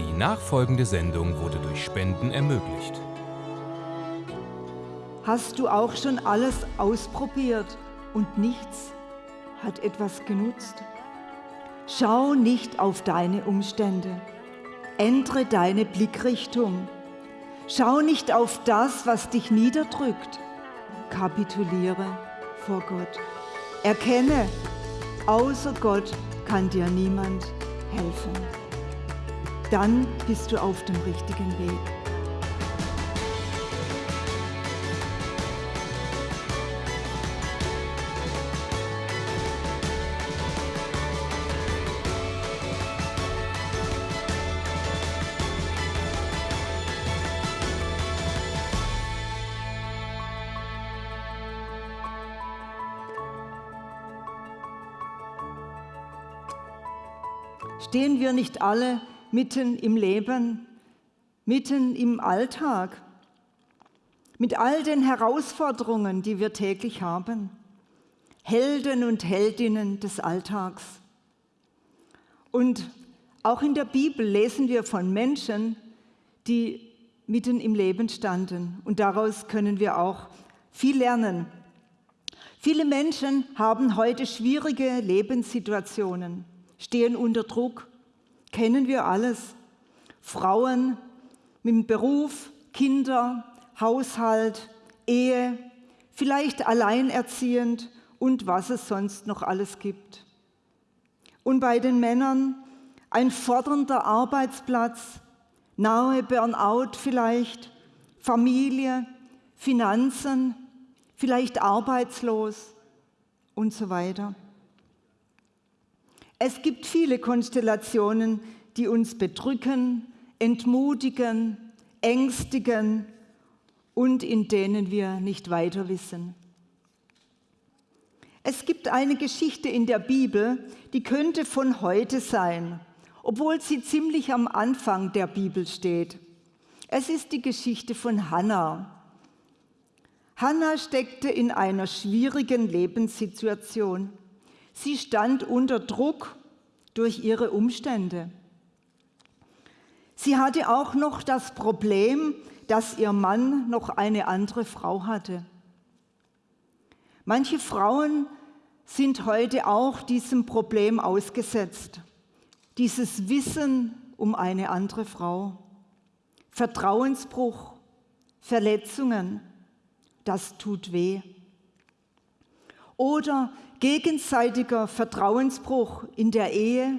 Die nachfolgende Sendung wurde durch Spenden ermöglicht. Hast du auch schon alles ausprobiert und nichts hat etwas genutzt? Schau nicht auf deine Umstände. Ändere deine Blickrichtung. Schau nicht auf das, was dich niederdrückt. Kapituliere vor Gott. Erkenne, außer Gott kann dir niemand helfen. Dann bist du auf dem richtigen Weg. Stehen wir nicht alle mitten im Leben, mitten im Alltag, mit all den Herausforderungen, die wir täglich haben? Helden und Heldinnen des Alltags. Und auch in der Bibel lesen wir von Menschen, die mitten im Leben standen. Und daraus können wir auch viel lernen. Viele Menschen haben heute schwierige Lebenssituationen stehen unter Druck, kennen wir alles. Frauen mit Beruf, Kinder, Haushalt, Ehe, vielleicht alleinerziehend und was es sonst noch alles gibt. Und bei den Männern ein fordernder Arbeitsplatz, nahe Burnout vielleicht, Familie, Finanzen, vielleicht arbeitslos und so weiter. Es gibt viele Konstellationen, die uns bedrücken, entmutigen, ängstigen und in denen wir nicht weiter wissen. Es gibt eine Geschichte in der Bibel, die könnte von heute sein, obwohl sie ziemlich am Anfang der Bibel steht. Es ist die Geschichte von Hannah. Hannah steckte in einer schwierigen Lebenssituation. Sie stand unter Druck durch ihre Umstände. Sie hatte auch noch das Problem, dass ihr Mann noch eine andere Frau hatte. Manche Frauen sind heute auch diesem Problem ausgesetzt. Dieses Wissen um eine andere Frau. Vertrauensbruch, Verletzungen, das tut weh. Oder gegenseitiger Vertrauensbruch in der Ehe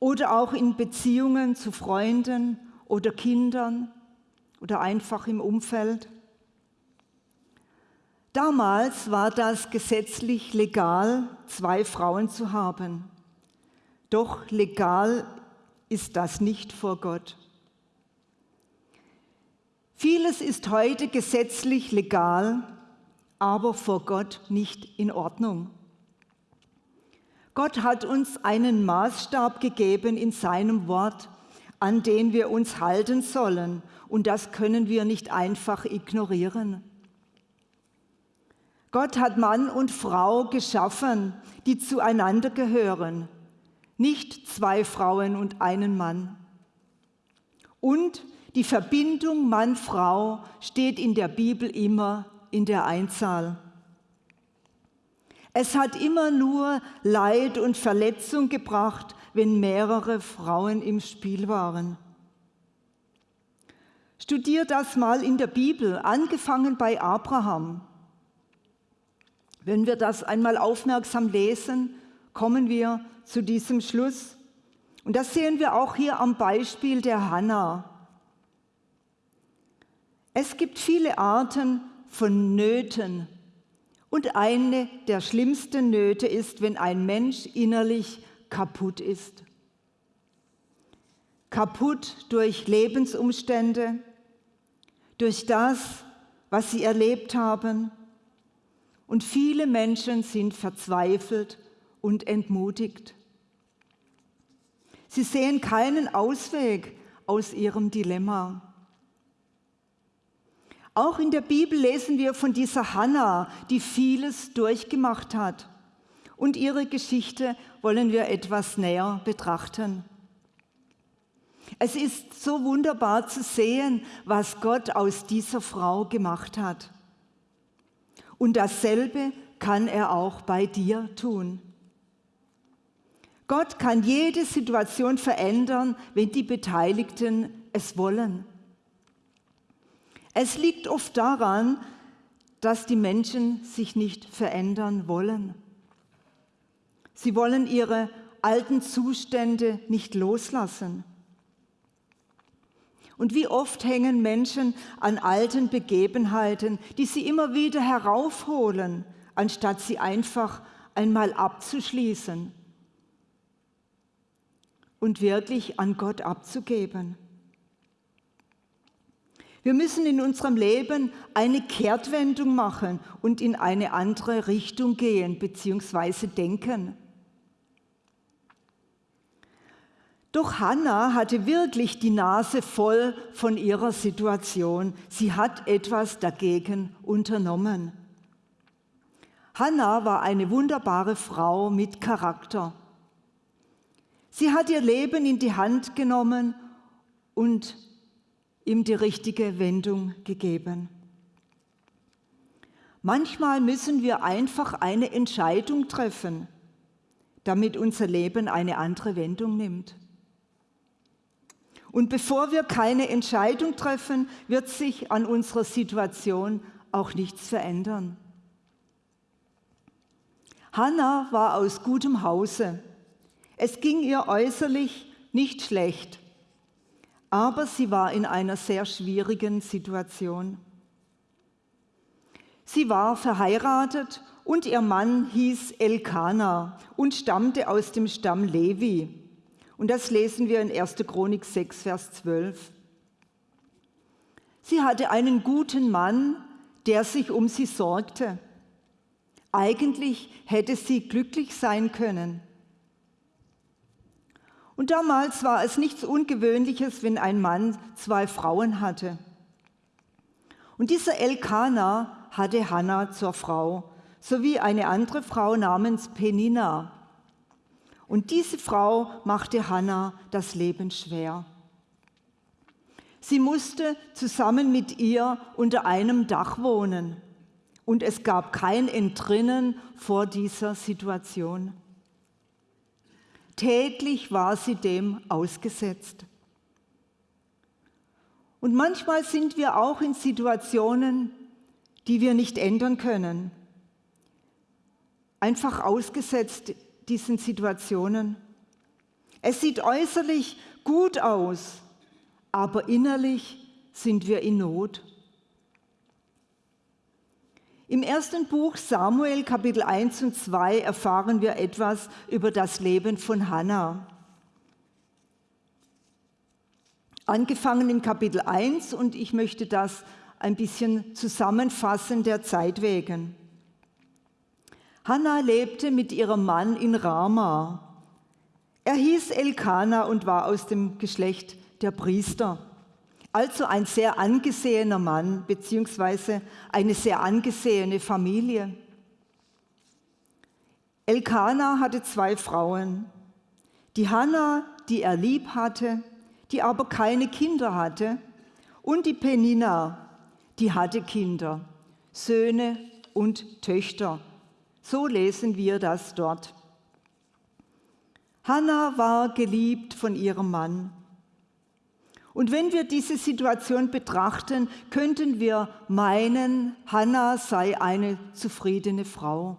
oder auch in Beziehungen zu Freunden oder Kindern oder einfach im Umfeld. Damals war das gesetzlich legal, zwei Frauen zu haben. Doch legal ist das nicht vor Gott. Vieles ist heute gesetzlich legal, aber vor Gott nicht in Ordnung. Gott hat uns einen Maßstab gegeben in seinem Wort, an den wir uns halten sollen, und das können wir nicht einfach ignorieren. Gott hat Mann und Frau geschaffen, die zueinander gehören, nicht zwei Frauen und einen Mann. Und die Verbindung Mann-Frau steht in der Bibel immer in der Einzahl. Es hat immer nur Leid und Verletzung gebracht, wenn mehrere Frauen im Spiel waren. Studier das mal in der Bibel, angefangen bei Abraham. Wenn wir das einmal aufmerksam lesen, kommen wir zu diesem Schluss. Und das sehen wir auch hier am Beispiel der Hannah. Es gibt viele Arten von Nöten. Und eine der schlimmsten Nöte ist, wenn ein Mensch innerlich kaputt ist. Kaputt durch Lebensumstände, durch das, was sie erlebt haben. Und viele Menschen sind verzweifelt und entmutigt. Sie sehen keinen Ausweg aus ihrem Dilemma. Auch in der Bibel lesen wir von dieser Hannah, die vieles durchgemacht hat. Und ihre Geschichte wollen wir etwas näher betrachten. Es ist so wunderbar zu sehen, was Gott aus dieser Frau gemacht hat. Und dasselbe kann er auch bei dir tun. Gott kann jede Situation verändern, wenn die Beteiligten es wollen. Es liegt oft daran, dass die Menschen sich nicht verändern wollen. Sie wollen ihre alten Zustände nicht loslassen. Und wie oft hängen Menschen an alten Begebenheiten, die sie immer wieder heraufholen, anstatt sie einfach einmal abzuschließen und wirklich an Gott abzugeben. Wir müssen in unserem Leben eine Kehrtwendung machen und in eine andere Richtung gehen bzw. denken. Doch Hannah hatte wirklich die Nase voll von ihrer Situation. Sie hat etwas dagegen unternommen. Hannah war eine wunderbare Frau mit Charakter. Sie hat ihr Leben in die Hand genommen und ihm die richtige Wendung gegeben. Manchmal müssen wir einfach eine Entscheidung treffen, damit unser Leben eine andere Wendung nimmt. Und bevor wir keine Entscheidung treffen, wird sich an unserer Situation auch nichts verändern. Hannah war aus gutem Hause. Es ging ihr äußerlich nicht schlecht, aber sie war in einer sehr schwierigen Situation. Sie war verheiratet und ihr Mann hieß Elkanah und stammte aus dem Stamm Levi. Und das lesen wir in 1. Chronik 6, Vers 12. Sie hatte einen guten Mann, der sich um sie sorgte. Eigentlich hätte sie glücklich sein können. Und damals war es nichts Ungewöhnliches, wenn ein Mann zwei Frauen hatte. Und dieser Elkanah hatte Hannah zur Frau, sowie eine andere Frau namens Penina. Und diese Frau machte Hannah das Leben schwer. Sie musste zusammen mit ihr unter einem Dach wohnen und es gab kein Entrinnen vor dieser Situation. Täglich war sie dem ausgesetzt. Und manchmal sind wir auch in Situationen, die wir nicht ändern können, einfach ausgesetzt diesen Situationen. Es sieht äußerlich gut aus, aber innerlich sind wir in Not. Im ersten Buch Samuel Kapitel 1 und 2 erfahren wir etwas über das Leben von Hannah. Angefangen in Kapitel 1 und ich möchte das ein bisschen zusammenfassen der Zeit wegen. Hannah lebte mit ihrem Mann in Rama. Er hieß Elkanah und war aus dem Geschlecht der Priester. Also ein sehr angesehener Mann beziehungsweise eine sehr angesehene Familie. Elkanah hatte zwei Frauen. Die Hannah, die er lieb hatte, die aber keine Kinder hatte, und die Penina, die hatte Kinder, Söhne und Töchter. So lesen wir das dort. Hannah war geliebt von ihrem Mann. Und wenn wir diese Situation betrachten, könnten wir meinen, Hannah sei eine zufriedene Frau.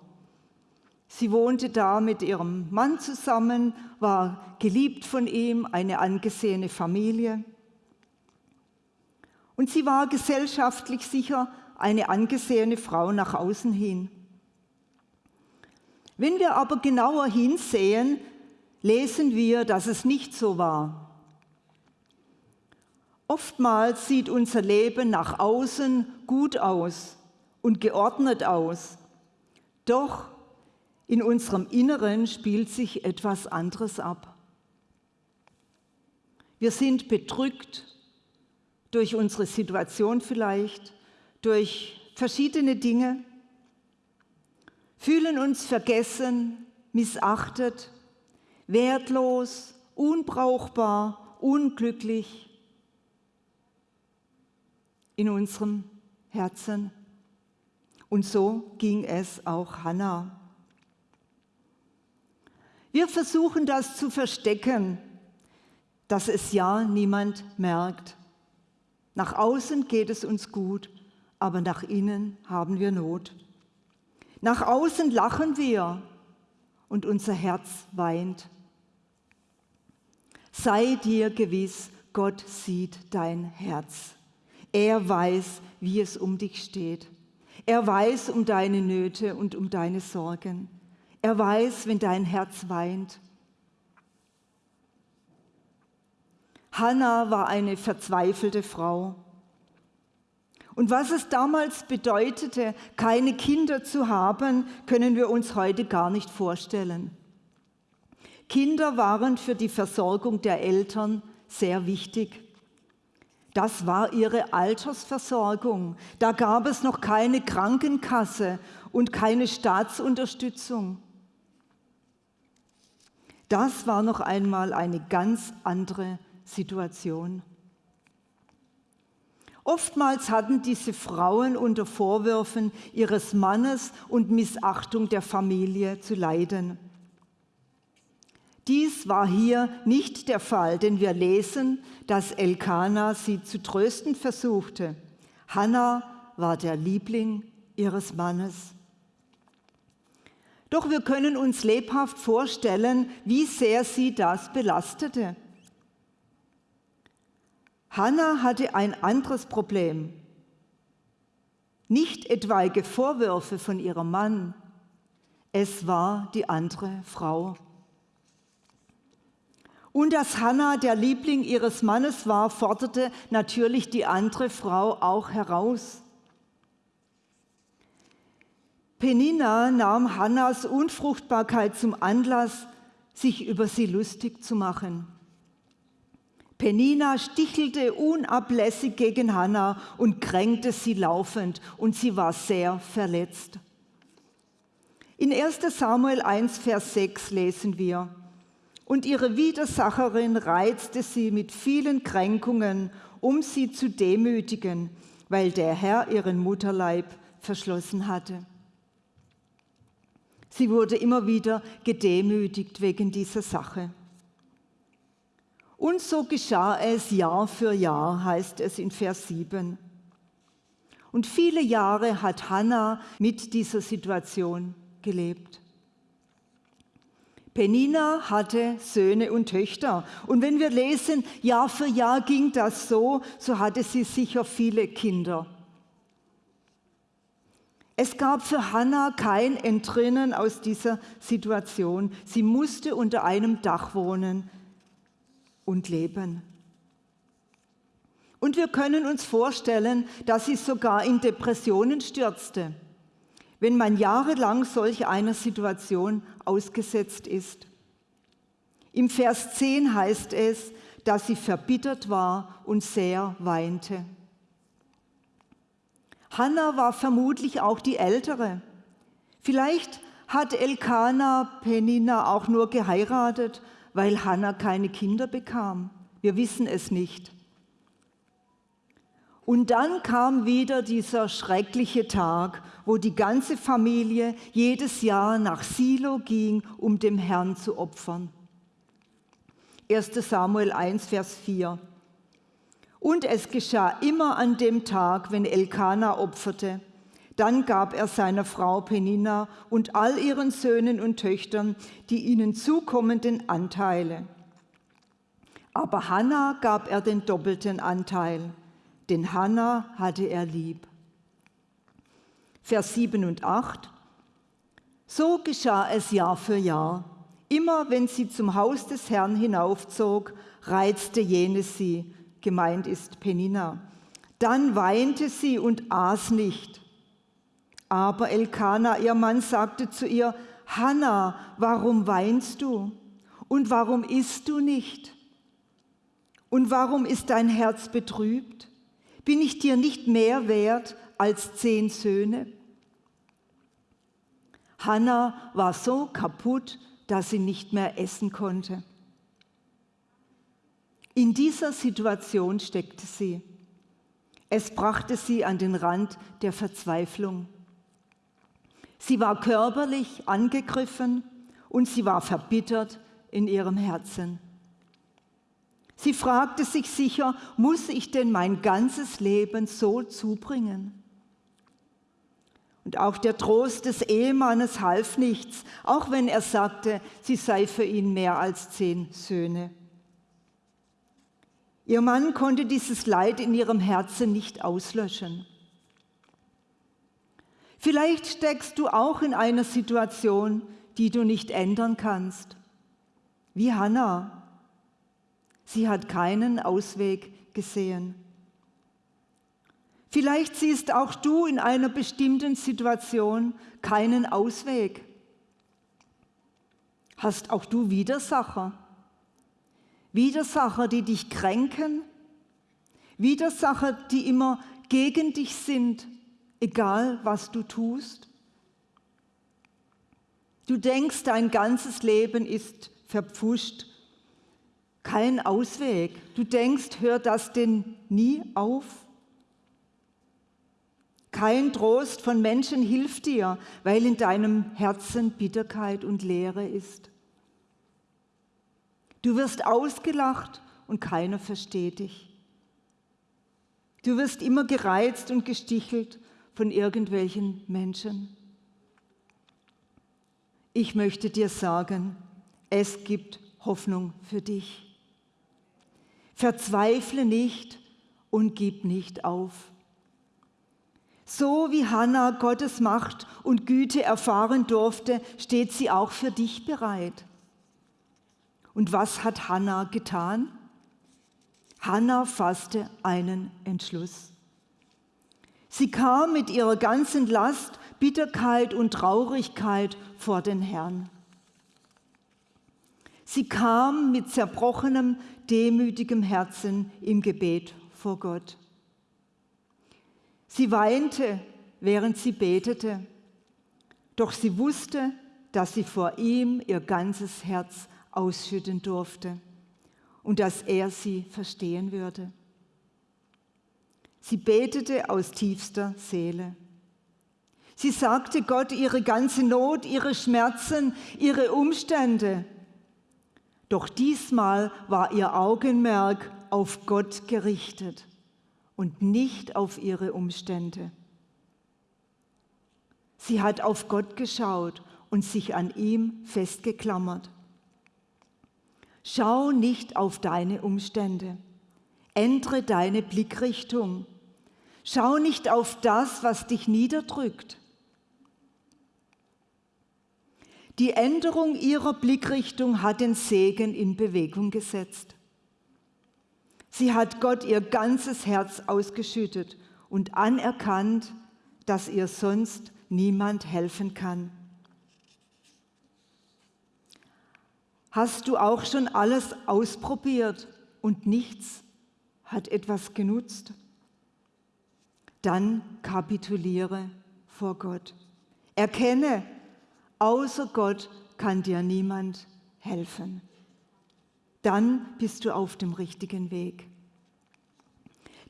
Sie wohnte da mit ihrem Mann zusammen, war geliebt von ihm, eine angesehene Familie. Und sie war gesellschaftlich sicher eine angesehene Frau nach außen hin. Wenn wir aber genauer hinsehen, lesen wir, dass es nicht so war. Oftmals sieht unser Leben nach außen gut aus und geordnet aus. Doch in unserem Inneren spielt sich etwas anderes ab. Wir sind bedrückt durch unsere Situation vielleicht, durch verschiedene Dinge fühlen uns vergessen, missachtet, wertlos, unbrauchbar unglücklich in unserem Herzen. Und so ging es auch Hannah. Wir versuchen das zu verstecken, dass es ja niemand merkt. Nach außen geht es uns gut, aber nach innen haben wir Not. Nach außen lachen wir und unser Herz weint. Sei dir gewiss, Gott sieht dein Herz. Er weiß, wie es um dich steht. Er weiß um deine Nöte und um deine Sorgen. Er weiß, wenn dein Herz weint. Hannah war eine verzweifelte Frau. Und was es damals bedeutete, keine Kinder zu haben, können wir uns heute gar nicht vorstellen. Kinder waren für die Versorgung der Eltern sehr wichtig. Das war ihre Altersversorgung. Da gab es noch keine Krankenkasse und keine Staatsunterstützung. Das war noch einmal eine ganz andere Situation. Oftmals hatten diese Frauen unter Vorwürfen ihres Mannes und Missachtung der Familie zu leiden. Dies war hier nicht der Fall, denn wir lesen, dass Elkanah sie zu trösten versuchte. Hannah war der Liebling ihres Mannes. Doch wir können uns lebhaft vorstellen, wie sehr sie das belastete. Hannah hatte ein anderes Problem. Nicht etwaige Vorwürfe von ihrem Mann, es war die andere Frau. Und dass Hannah der Liebling ihres Mannes war, forderte natürlich die andere Frau auch heraus. Penina nahm Hannas Unfruchtbarkeit zum Anlass, sich über sie lustig zu machen. Penina stichelte unablässig gegen Hannah und kränkte sie laufend und sie war sehr verletzt. In 1 Samuel 1, Vers 6 lesen wir, und ihre Widersacherin reizte sie mit vielen Kränkungen, um sie zu demütigen, weil der Herr ihren Mutterleib verschlossen hatte. Sie wurde immer wieder gedemütigt wegen dieser Sache. Und so geschah es Jahr für Jahr, heißt es in Vers 7. Und viele Jahre hat Hannah mit dieser Situation gelebt. Penina hatte Söhne und Töchter. Und wenn wir lesen, Jahr für Jahr ging das so, so hatte sie sicher viele Kinder. Es gab für Hannah kein Entrinnen aus dieser Situation. Sie musste unter einem Dach wohnen und leben. Und wir können uns vorstellen, dass sie sogar in Depressionen stürzte, wenn man jahrelang solch einer Situation ausgesetzt ist. Im Vers 10 heißt es, dass sie verbittert war und sehr weinte. Hannah war vermutlich auch die Ältere. Vielleicht hat Elkanah Penina auch nur geheiratet, weil Hannah keine Kinder bekam. Wir wissen es nicht. Und dann kam wieder dieser schreckliche Tag, wo die ganze Familie jedes Jahr nach Silo ging, um dem Herrn zu opfern. 1 Samuel 1, Vers 4. Und es geschah immer an dem Tag, wenn Elkanah opferte. Dann gab er seiner Frau Penina und all ihren Söhnen und Töchtern die ihnen zukommenden Anteile. Aber Hannah gab er den doppelten Anteil, denn Hannah hatte er lieb. Vers 7 und 8. So geschah es Jahr für Jahr. Immer wenn sie zum Haus des Herrn hinaufzog, reizte jene sie gemeint ist Penina. Dann weinte sie und aß nicht. Aber Elkanah, ihr Mann, sagte zu ihr, Hanna, warum weinst du? Und warum isst du nicht? Und warum ist dein Herz betrübt? Bin ich dir nicht mehr wert als zehn Söhne? Hanna war so kaputt, dass sie nicht mehr essen konnte. In dieser Situation steckte sie. Es brachte sie an den Rand der Verzweiflung. Sie war körperlich angegriffen und sie war verbittert in ihrem Herzen. Sie fragte sich sicher, muss ich denn mein ganzes Leben so zubringen? Und auch der Trost des Ehemannes half nichts, auch wenn er sagte, sie sei für ihn mehr als zehn Söhne. Ihr Mann konnte dieses Leid in ihrem Herzen nicht auslöschen. Vielleicht steckst du auch in einer Situation, die du nicht ändern kannst. Wie Hannah. Sie hat keinen Ausweg gesehen. Vielleicht siehst auch du in einer bestimmten Situation keinen Ausweg. Hast auch du Widersacher? Widersacher, die dich kränken? Widersacher, die immer gegen dich sind, egal was du tust? Du denkst, dein ganzes Leben ist verpfuscht, kein Ausweg. Du denkst, hört das denn nie auf? Kein Trost von Menschen hilft dir, weil in deinem Herzen Bitterkeit und Leere ist. Du wirst ausgelacht und keiner versteht dich. Du wirst immer gereizt und gestichelt von irgendwelchen Menschen. Ich möchte dir sagen, es gibt Hoffnung für dich. Verzweifle nicht und gib nicht auf. So wie Hannah Gottes Macht und Güte erfahren durfte, steht sie auch für dich bereit. Und was hat Hannah getan? Hannah fasste einen Entschluss. Sie kam mit ihrer ganzen Last, Bitterkeit und Traurigkeit vor den Herrn. Sie kam mit zerbrochenem, demütigem Herzen im Gebet vor Gott. Sie weinte, während sie betete, doch sie wusste, dass sie vor ihm ihr ganzes Herz ausschütten durfte und dass er sie verstehen würde. Sie betete aus tiefster Seele. Sie sagte Gott ihre ganze Not, ihre Schmerzen, ihre Umstände. Doch diesmal war ihr Augenmerk auf Gott gerichtet und nicht auf ihre Umstände. Sie hat auf Gott geschaut und sich an ihm festgeklammert. Schau nicht auf deine Umstände. Ändere deine Blickrichtung. Schau nicht auf das, was dich niederdrückt. Die Änderung ihrer Blickrichtung hat den Segen in Bewegung gesetzt. Sie hat Gott ihr ganzes Herz ausgeschüttet und anerkannt, dass ihr sonst niemand helfen kann. Hast du auch schon alles ausprobiert und nichts hat etwas genutzt? Dann kapituliere vor Gott. Erkenne, außer Gott kann dir niemand helfen. Dann bist du auf dem richtigen Weg.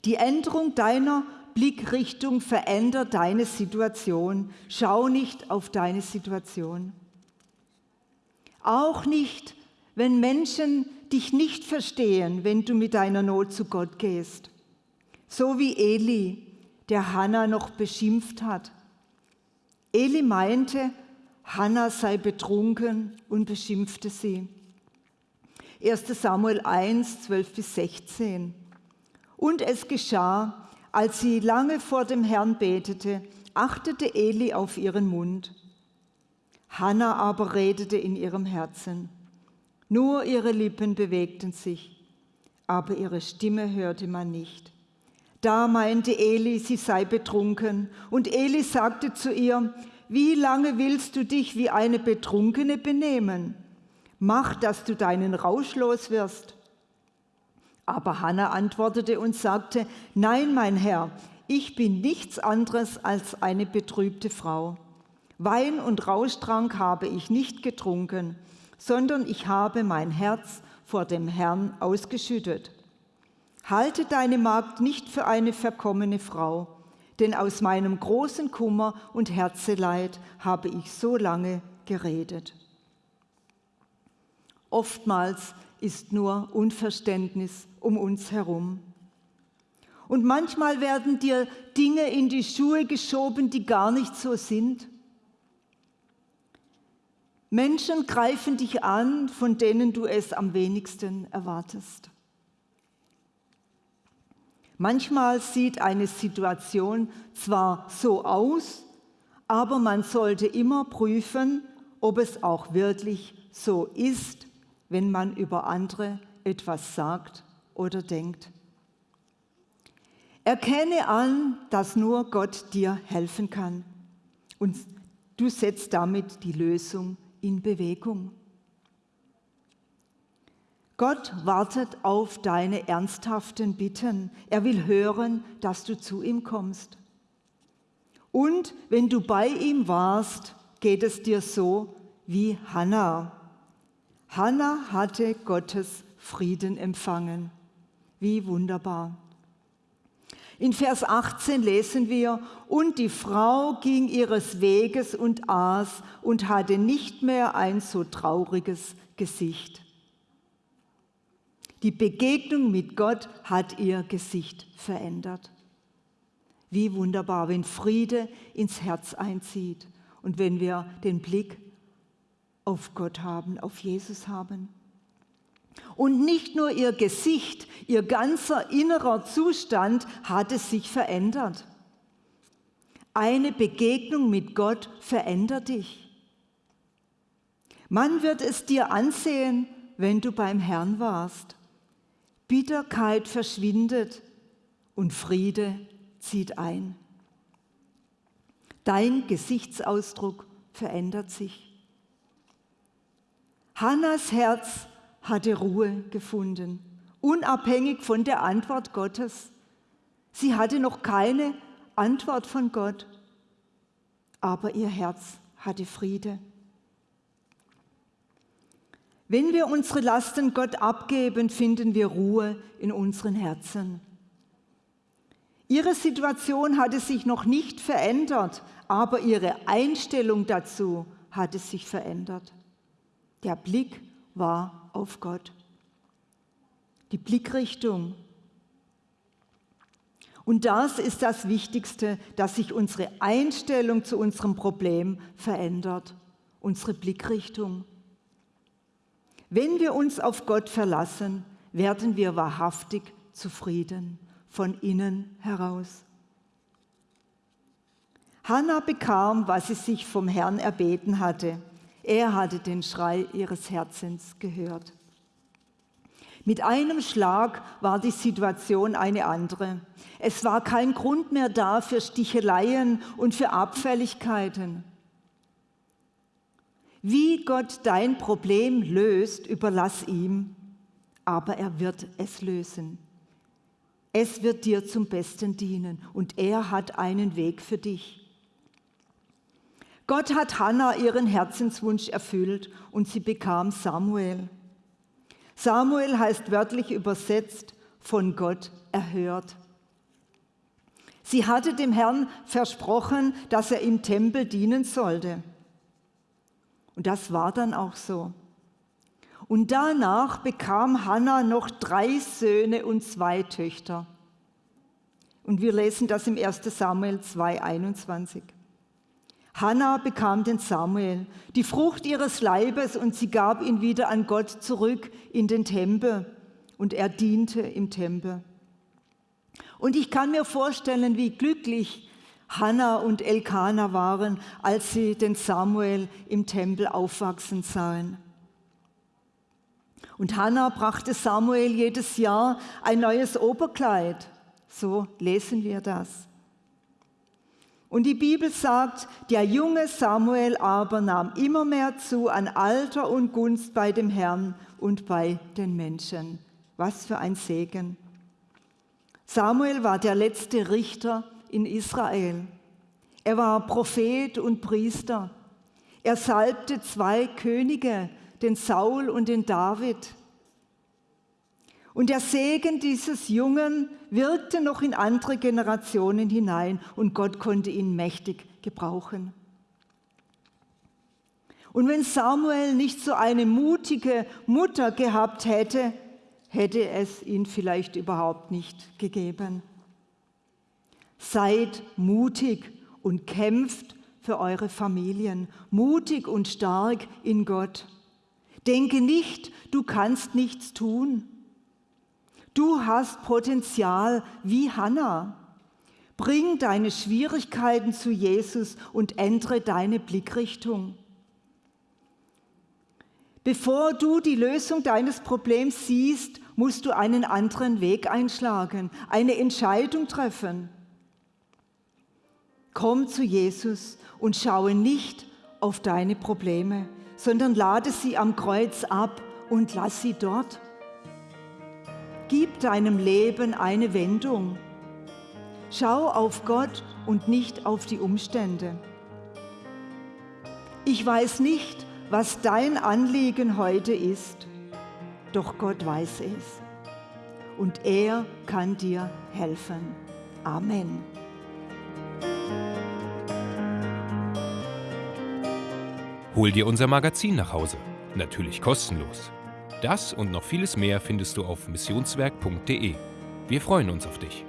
Die Änderung deiner Blickrichtung verändert deine Situation. Schau nicht auf deine Situation. Auch nicht, wenn Menschen dich nicht verstehen, wenn du mit deiner Not zu Gott gehst. So wie Eli, der Hannah noch beschimpft hat. Eli meinte, Hannah sei betrunken und beschimpfte sie. 1 Samuel 1, 12 bis 16. Und es geschah, als sie lange vor dem Herrn betete, achtete Eli auf ihren Mund. Hannah aber redete in ihrem Herzen. Nur ihre Lippen bewegten sich, aber ihre Stimme hörte man nicht. Da meinte Eli, sie sei betrunken, und Eli sagte zu ihr, wie lange willst du dich wie eine Betrunkene benehmen? Mach, dass du deinen Rausch los wirst. Aber Hannah antwortete und sagte, nein, mein Herr, ich bin nichts anderes als eine betrübte Frau. Wein und Rauschtrank habe ich nicht getrunken, sondern ich habe mein Herz vor dem Herrn ausgeschüttet. Halte deine Magd nicht für eine verkommene Frau, denn aus meinem großen Kummer und Herzeleid habe ich so lange geredet. Oftmals ist nur Unverständnis um uns herum. Und manchmal werden dir Dinge in die Schuhe geschoben, die gar nicht so sind. Menschen greifen dich an, von denen du es am wenigsten erwartest. Manchmal sieht eine Situation zwar so aus, aber man sollte immer prüfen, ob es auch wirklich so ist, wenn man über andere etwas sagt oder denkt. Erkenne an, dass nur Gott dir helfen kann und du setzt damit die Lösung in Bewegung. Gott wartet auf deine ernsthaften Bitten. Er will hören, dass du zu ihm kommst. Und wenn du bei ihm warst, geht es dir so wie Hannah. Hannah hatte Gottes Frieden empfangen. Wie wunderbar. In Vers 18 lesen wir, und die Frau ging ihres Weges und aß und hatte nicht mehr ein so trauriges Gesicht. Die Begegnung mit Gott hat ihr Gesicht verändert. Wie wunderbar, wenn Friede ins Herz einzieht und wenn wir den Blick auf Gott haben, auf Jesus haben. Und nicht nur ihr Gesicht, ihr ganzer innerer Zustand hatte sich verändert. Eine Begegnung mit Gott verändert dich. Man wird es dir ansehen, wenn du beim Herrn warst. Bitterkeit verschwindet und Friede zieht ein. Dein Gesichtsausdruck verändert sich. Hannas Herz hatte Ruhe gefunden, unabhängig von der Antwort Gottes. Sie hatte noch keine Antwort von Gott, aber ihr Herz hatte Friede. Wenn wir unsere Lasten Gott abgeben, finden wir Ruhe in unseren Herzen. Ihre Situation hatte sich noch nicht verändert, aber ihre Einstellung dazu hatte sich verändert. Der Blick war auf Gott. Die Blickrichtung. Und das ist das Wichtigste, dass sich unsere Einstellung zu unserem Problem verändert, unsere Blickrichtung. Wenn wir uns auf Gott verlassen, werden wir wahrhaftig zufrieden von innen heraus. Hannah bekam, was sie sich vom Herrn erbeten hatte. Er hatte den Schrei ihres Herzens gehört. Mit einem Schlag war die Situation eine andere. Es war kein Grund mehr da für Sticheleien und für Abfälligkeiten. Wie Gott dein Problem löst, überlass ihm, aber er wird es lösen. Es wird dir zum Besten dienen und er hat einen Weg für dich. Gott hat Hannah ihren Herzenswunsch erfüllt und sie bekam Samuel. Samuel heißt wörtlich übersetzt von Gott erhört. Sie hatte dem Herrn versprochen, dass er im Tempel dienen sollte. Und das war dann auch so. Und danach bekam Hannah noch drei Söhne und zwei Töchter. Und wir lesen das im 1 Samuel 2,21. Hannah bekam den Samuel, die Frucht ihres Leibes, und sie gab ihn wieder an Gott zurück in den Tempel. Und er diente im Tempel. Und ich kann mir vorstellen, wie glücklich Hannah und Elkanah waren, als sie den Samuel im Tempel aufwachsen sahen. Und Hannah brachte Samuel jedes Jahr ein neues Oberkleid. So lesen wir das. Und die Bibel sagt, der junge Samuel aber nahm immer mehr zu an Alter und Gunst bei dem Herrn und bei den Menschen. Was für ein Segen. Samuel war der letzte Richter in Israel. Er war Prophet und Priester. Er salbte zwei Könige, den Saul und den David. Und der Segen dieses Jungen wirkte noch in andere Generationen hinein und Gott konnte ihn mächtig gebrauchen. Und wenn Samuel nicht so eine mutige Mutter gehabt hätte, hätte es ihn vielleicht überhaupt nicht gegeben. Seid mutig und kämpft für eure Familien, mutig und stark in Gott. Denke nicht, du kannst nichts tun. Du hast Potenzial wie Hannah. Bring deine Schwierigkeiten zu Jesus und ändere deine Blickrichtung. Bevor du die Lösung deines Problems siehst, musst du einen anderen Weg einschlagen, eine Entscheidung treffen. Komm zu Jesus und schaue nicht auf deine Probleme, sondern lade sie am Kreuz ab und lass sie dort. Gib deinem Leben eine Wendung. Schau auf Gott und nicht auf die Umstände. Ich weiß nicht, was dein Anliegen heute ist, doch Gott weiß es. Und er kann dir helfen. Amen. Hol dir unser Magazin nach Hause. Natürlich kostenlos. Das und noch vieles mehr findest du auf missionswerk.de. Wir freuen uns auf dich.